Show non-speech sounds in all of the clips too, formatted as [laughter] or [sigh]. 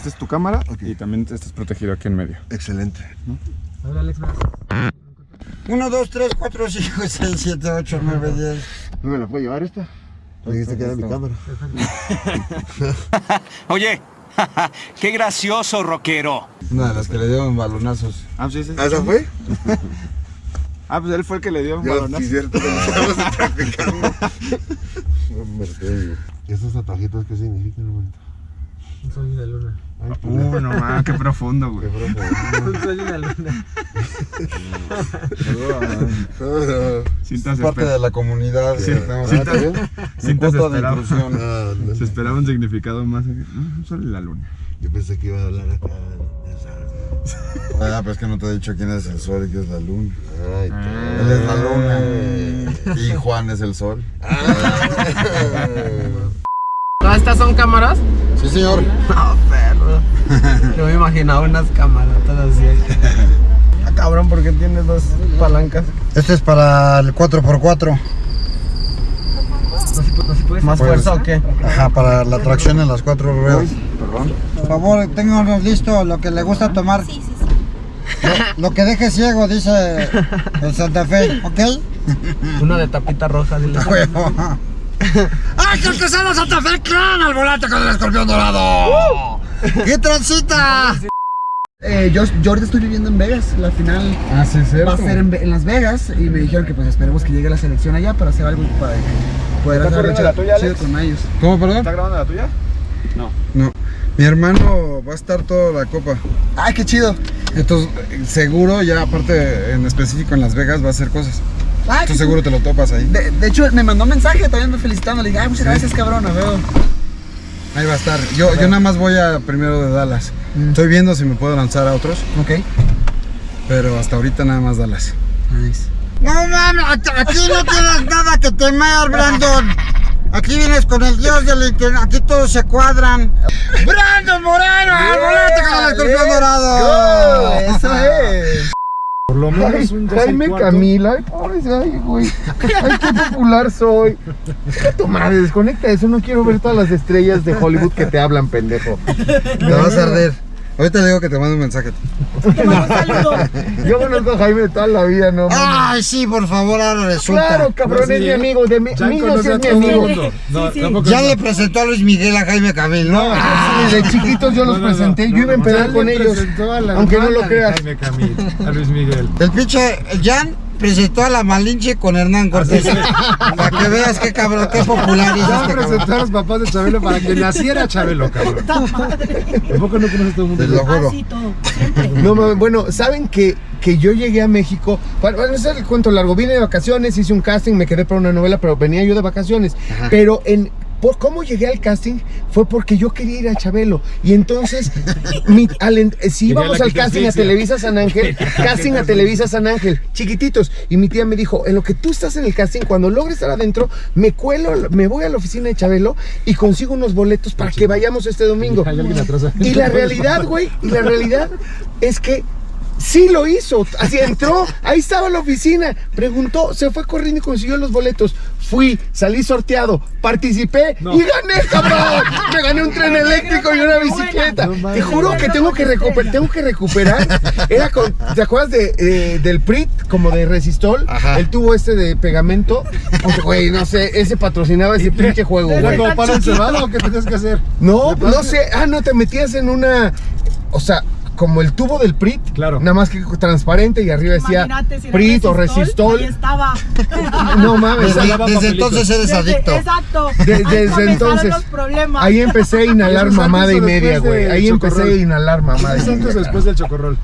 esta es tu cámara y también estás protegido aquí en medio. Excelente. Habla Alex más. 1, 2, 3, 4, 5, 6, 7, 8, 9, 10. ¿No me la puedo llevar esta? Me dijiste que era mi cámara. [laughs] Oye, [laughs] qué gracioso, rockero. Una de las que le dieron balonazos. Ah, sí, sí. ¿Ah, esa fue? [laughs] Ah, pues él fue el que le dio un balonazo. sí, cierto, te digo. ¿Y estos tatuajitos qué significan, hermanito? Un sol y una luna. Ay, pues, Uh, no mames, qué profundo, güey. qué profundo. Un sol y una luna. Cintas Es parte de la comunidad. Sí. Mi cintas esperaba. Ah, no. Se esperaba un significado más. Ah, Un sol y la luna. Yo pensé que iba a hablar acá. Ah, pero es que no te he dicho quién es el sol y quién es la luna. Ay, Él es la luna. Y Juan es el sol. ¿Todas estas son cámaras? Sí, señor. No, [laughs] perro. [laughs] Yo me imaginaba unas cámaras así. [laughs] Ah, cabrón, porque tienes dos palancas. Este es para el 4x4. ¿Más Pues- fuerza o qué? Ajá, para la tracción en las cuatro ruedas. Por favor, ténganos listo lo que le gusta tomar. Sí, sí, sí. Lo, lo que deje ciego, dice el Santa Fe, ¿ok? Una de tapita roja, dile. [laughs] ¡Ay, que Santa Fe clan al volante con el escorpión dorado! ¿Qué transita? [laughs] Eh, yo, yo ahorita estoy viviendo en Vegas, la final Ah, sí, va a ser en, Las Vegas y me dijeron que pues esperemos que llegue la selección allá para hacer algo para poder ¿Está hacer la tuya, Alex? con ellos. ¿Cómo, perdón? ¿Está grabando la tuya? No. No. Mi hermano va a estar toda la copa. ¡Ay, qué chido! Entonces, eh, seguro, ya aparte en específico en Las Vegas va a hacer cosas. Ay, Tú seguro te lo topas ahí. De, de hecho, me mandó un mensaje también me felicitando. Le dije, ay, muchas gracias, cabrón, a ver. Ahí va a estar. Yo, yo nada más voy a primero de Dallas. Estoy viendo si me puedo lanzar a otros, Ok. pero hasta ahorita nada más Dallas. Nice. No mames, aquí no tienes nada que temer, Brandon. Aquí vienes con el dios del internet, aquí todos se cuadran. ¡Brandon Moreno! ¡Al volante con el escorpión dorado! Eso es. Por lo menos un Jaime Camila, ay, pobre, ay, güey. Ay, qué popular soy. Deja tu madre, desconecta eso. No quiero ver todas las estrellas de Hollywood que te hablan, pendejo. Te vas a arder. Ahorita le digo que te mando un mensaje. Yo conozco a Jaime toda la vida, no. Ay, sí, por favor, ahora resulta. Claro, cabrón, es mi amigo. De mi, niños es mi amigo. No. Ya le presentó a Luis Miguel a Jaime Camil, ¿no? Sí, de chiquitos yo los No, no, no, presenté, yo iba a empezar con ellos. presentó a la Aunque no lo creas. Jaime Camil, a Luis Miguel. El pinche Jan presentó a la Malinche con Hernán Cortés. Para que veas qué cabrón, qué popular es Ya este presentó cabrón. a los papás de Chabelo para que naciera Chabelo, [laughs] cabrón. Tampoco no conoces todo el mundo. Te lo juro. Así todo, siempre. No mames, bueno, saben que, que yo llegué a México. Para, para no hacer el cuento largo, vine de vacaciones, hice un casting, me quedé para una novela, pero venía yo de vacaciones. Pero en. Por cómo llegué al casting fue porque yo quería ir a Chabelo. Y entonces, [laughs] mi- al eh, si íbamos al casting a. Televisa San Ángel, [laughs] casting a Televisa San Ángel, chiquititos. Y mi tía me dijo, en lo que tú estás en el casting, cuando logres estar adentro, me cuelo, me voy a la oficina de Chabelo y consigo unos boletos para que vayamos este domingo. Y la [laughs] realidad, güey, y la realidad es que sí lo hizo. Así entró, ahí estaba la oficina, preguntó, se fue corriendo y consiguió los boletos. Fui, salí sorteado, participé y gané, cabrón. Me gané un tren eléctrico y una bicicleta. Te juro que tengo que recuperar, tengo que recuperar. Era con, ¿te acuerdas de, eh, del PRIT, como de Resistol? El tubo este de pegamento. Pues, güey, no sé, ese patrocinaba ese [laughs] pinche juego, ¿Era güey. como para encebado o qué tenías que hacer? No, no sé. Ah, no, te metías en una. O sea, como el tubo del PRIT. Claro. Nada más que transparente y arriba decía Imagínate si PRIT o Ahí Resistol. estaba. [laughs] No mames. Desde, ahí- desde entonces eres Desde- adicto. Exacto. de- Ahí desde entonces. los problemas. Ahí empecé a inhalar ¿Eso es mamada y media, güey. Ahí empecé a inhalar mamada y ¿Es antes media. después del chocorrol?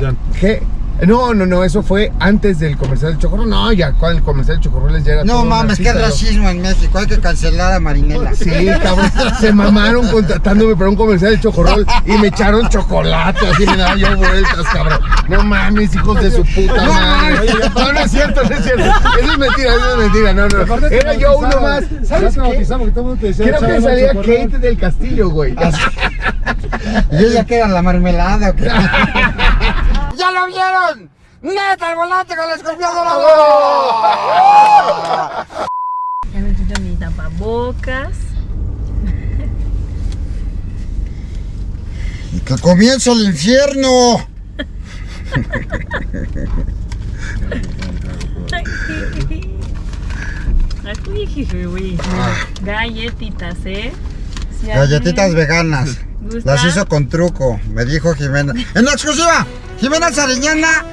Jan. ¿Qué? No, no, no, eso fue antes del comercial del Chocorrol. No, ya cuando el comercial del Chocorrol ya era todo No un mames, qué racismo en México. Hay que cancelar a Marinela. Sí, cabrón. Se mamaron contratándome para un comercial de chocorrol y me echaron chocolate. Así me daban yo vueltas, cabrón. No mames, hijos de su puta madre. No, no es cierto, no es cierto. Eso es mentira, eso es mentira. No, no. Era yo uno más. ¿Sabes qué? bautizamos, que todo el mundo te decía, Creo que salía. Kate del Castillo, güey. [laughs] ¿Y ella que era la marmelada o qué? [laughs] ¡Neta el volante con el escorpión dorado! Ya me quito mi tapabocas. Y que comience el infierno. Galletitas, ¿eh? Galletitas veganas. ¿Gusta? Las hizo con truco, me dijo Jimena. En la exclusiva, Jimena Sariñana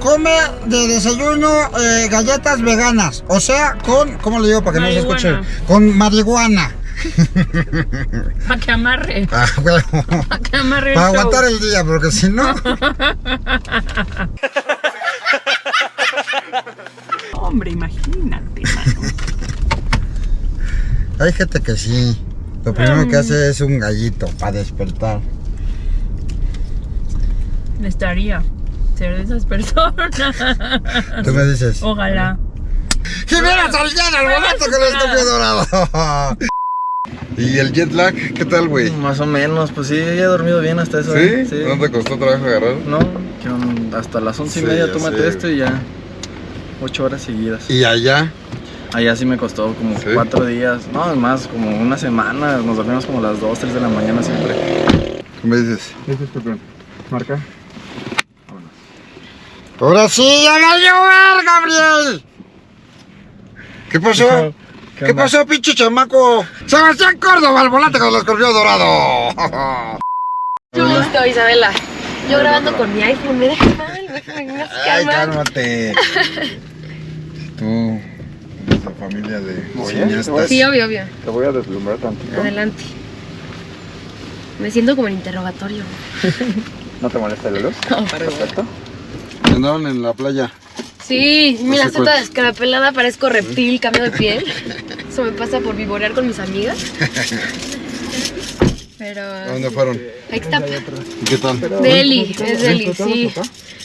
come de desayuno eh, galletas veganas. O sea, con, ¿cómo le digo para que no se escuche? Con marihuana. [laughs] Para que amarre. Ah, bueno. Para que amarre Para aguantar el día, porque si no. [laughs] Hombre, imagínate, mano. Hay gente que sí. Lo primero que hace es un gallito para despertar. Me estaría ser de esas personas. Tú me dices. Ojalá. Jimena Sariñana, el boleto con el escopio dorado. ¿Y el jet lag? ¿Qué tal, güey? Más o menos, pues sí, he dormido bien hasta eso. ¿Sí? ¿eh? ¿No te costó trabajo agarrar? No, que hasta las once y Sí, media tómate sé, esto y ya. Ocho horas seguidas. ¿Y allá? Allá sí me costó como ¿Sí? cuatro días. No, más, como una semana. Nos dormimos como a las 2, 3 de la mañana siempre. ¿Qué me dices? Marca. Ahora sí, ya va a llover, Gabriel. ¿Qué pasó? ¿Qué, pasó, pinche chamaco? Sebastián Córdoba, el volante con el escorpión dorado. Mucho gusto, Isabela. Yo grabando con mi iPhone, me dejas mal, me haces Ay, cálmate. [laughs] Tú, familia de cineastas. Sí, obvio, obvio. Te voy a deslumbrar tantito. Adelante. Me siento como en interrogatorio. [laughs] ¿No te molesta la luz? No, perdón. Andaban en la playa. Sí, mira, estoy toda cuál. descarapelada, parezco reptil, cambio de piel. [laughs] Eso me pasa por vivorear con mis amigas. [laughs] Pero. ¿A dónde fueron? Ahí está. ¿Y qué tal? Deli, es Deli, sí.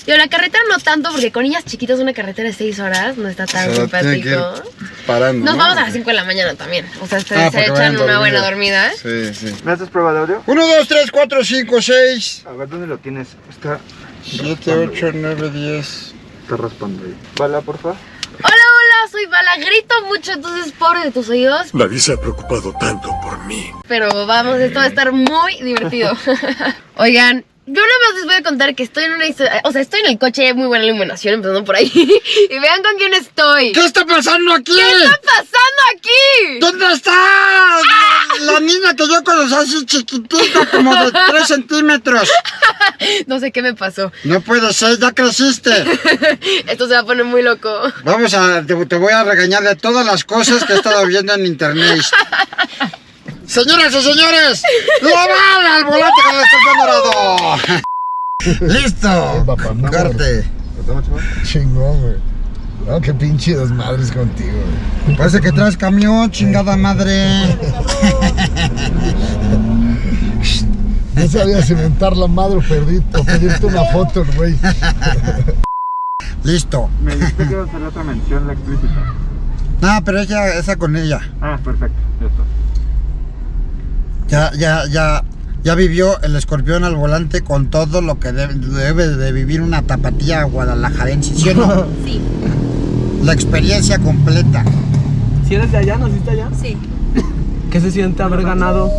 Yo la carretera no tanto, porque con niñas chiquitas una carretera de 6 horas no está tan O sea, tienen que ir simpático. Parando. Nos ¿no? vamos a las 5 de la mañana también. O sea, ustedes Ah, se echan una buena dormida. Sí, sí. ¿Me haces prueba de audio? 1, 2, 3, 4, 5, 6, A ver, ¿dónde lo tienes? Está, 7, 8, 9, 10. está raspando ahí. Bala, por favor. Hola, hola, soy Bala. Grito mucho, entonces pobre de tus oídos. Nadie se ha preocupado tanto por mí. Pero vamos, esto va a estar muy divertido. [laughs] Oigan, yo nada más les voy a contar que estoy en una historia. O sea, estoy en el coche, muy buena iluminación, empezando por ahí. [laughs] y vean con quién estoy. ¿Qué está pasando aquí? ¿Qué está pasando aquí? ¿Dónde está la niña que yo conocí así chiquitita, como de [laughs] 3 centímetros? [laughs] No sé qué me pasó. No puede ser, ya creciste. Esto se va a poner muy loco. Vamos a, te, te voy a regañar de todas las cosas que he estado viendo en internet. Señoras y señores, [laughs] ¡la bala al volante con el [laughs] escorpión dorado! [laughs] ¡Listo! papá, no, Corte. Chingón, güey. No, qué pinche desmadres contigo, güey. Parece que traes camión, chingada madre. No sabía cimentar la madre o pedir- o pedirte una foto, güey. Listo. Me dijiste que iba a hacer otra mención, la explícita. No, pero ella, esa con ella. Ah, perfecto. Ya está. Ya, ya, ya, ya vivió el escorpión al volante con todo lo que debe, debe de vivir una tapatía guadalajarense, ¿sí o no? [laughs] Sí. La experiencia completa. ¿Si eres de allá? ¿Naciste allá? Sí. ¿Qué se siente haber ganado?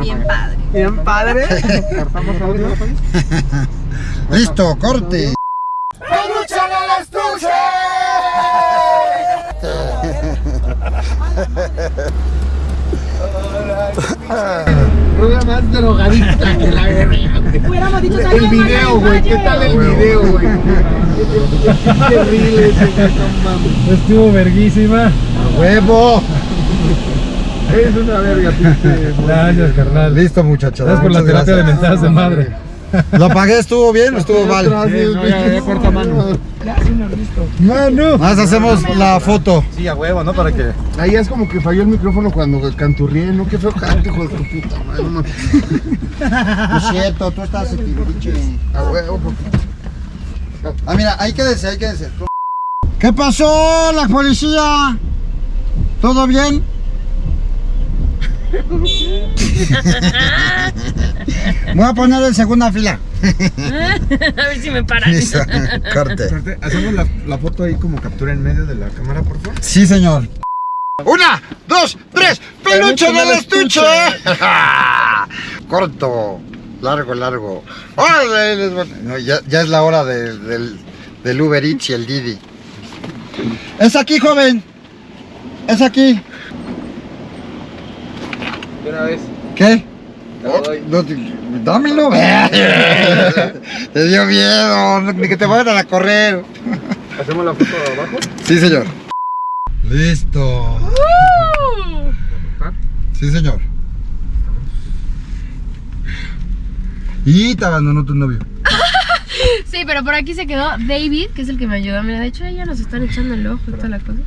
Bien padre. Bien padre. [laughs] [laughs] Listo, corte. Rueda más drogadita que la verga, güey. El video, güey. ¿Qué tal el video, güey? Terrible ese no. Estuvo verguísima. ¡Huevo! Es una verga, pinche. Gracias, carnal. Listo, muchachos. Gracias por la terapia de gracias. mentadas de madre. [laughs] ¿Lo pagué? ¿Estuvo bien o estuvo mal? no, ya, ya corta mano. Mano. Más hacemos la foto. Sí, a huevo, ¿no? Para que. Ahí es como que falló el micrófono cuando canturrié, ¿no? Qué feo canto, hijo de tu puta madre. no mames. No [laughs] es cierto, tú estás en pinche. A huevo, porque- Ah, mira, ahí quédese, ahí quédese. ¿Qué pasó, la policía? ¿Todo bien? [laughs] Voy a poner en segunda fila. [laughs] A ver si me paran. Listo, [laughs] corte. ¿Hacemos la, la foto ahí como captura en medio de la cámara, por favor? Sí, señor. Una, dos, tres, peluche del estuche. [laughs] Corto. Largo, largo. Ya, ya es la hora de- del, del Uber Eats y el Didi. Es aquí, joven. Es aquí. De una vez. ¿Qué? No, te- dámelo. [laughs] Te dio miedo. no- Ni que te vayan a correr. ¿Hacemos la foto de abajo? Sí, señor. Listo. Sí, señor. Y te abandonó tu novio. [laughs] Sí, pero por aquí se quedó David, que es el que me ayudó. Mira, de hecho, ya nos están echando el ojo y toda la cosa.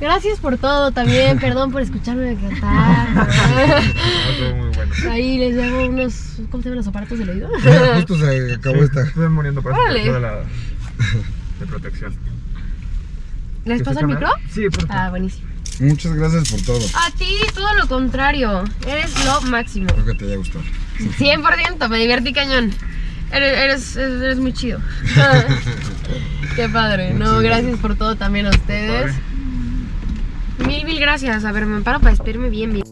Gracias por todo también, [laughs] perdón por escucharme cantar. muy bueno. Ahí les llevo unos, ¿cómo se llaman los aparatos del oído? Justo se acabó esta. Estoy muriendo para Órale. de la de protección. ¿Les pasa el micro? Sí, por favor. Ah, buenísimo. Muchas gracias por todo. A ti, todo lo contrario. Eres lo máximo. Espero que te haya gustado. 100%, me divertí cañón. Eres, eres, eres muy chido. [laughs] Qué padre. No, gracias por todo también a ustedes. Mil, mil gracias. A ver, me paro para despedirme bien, bien.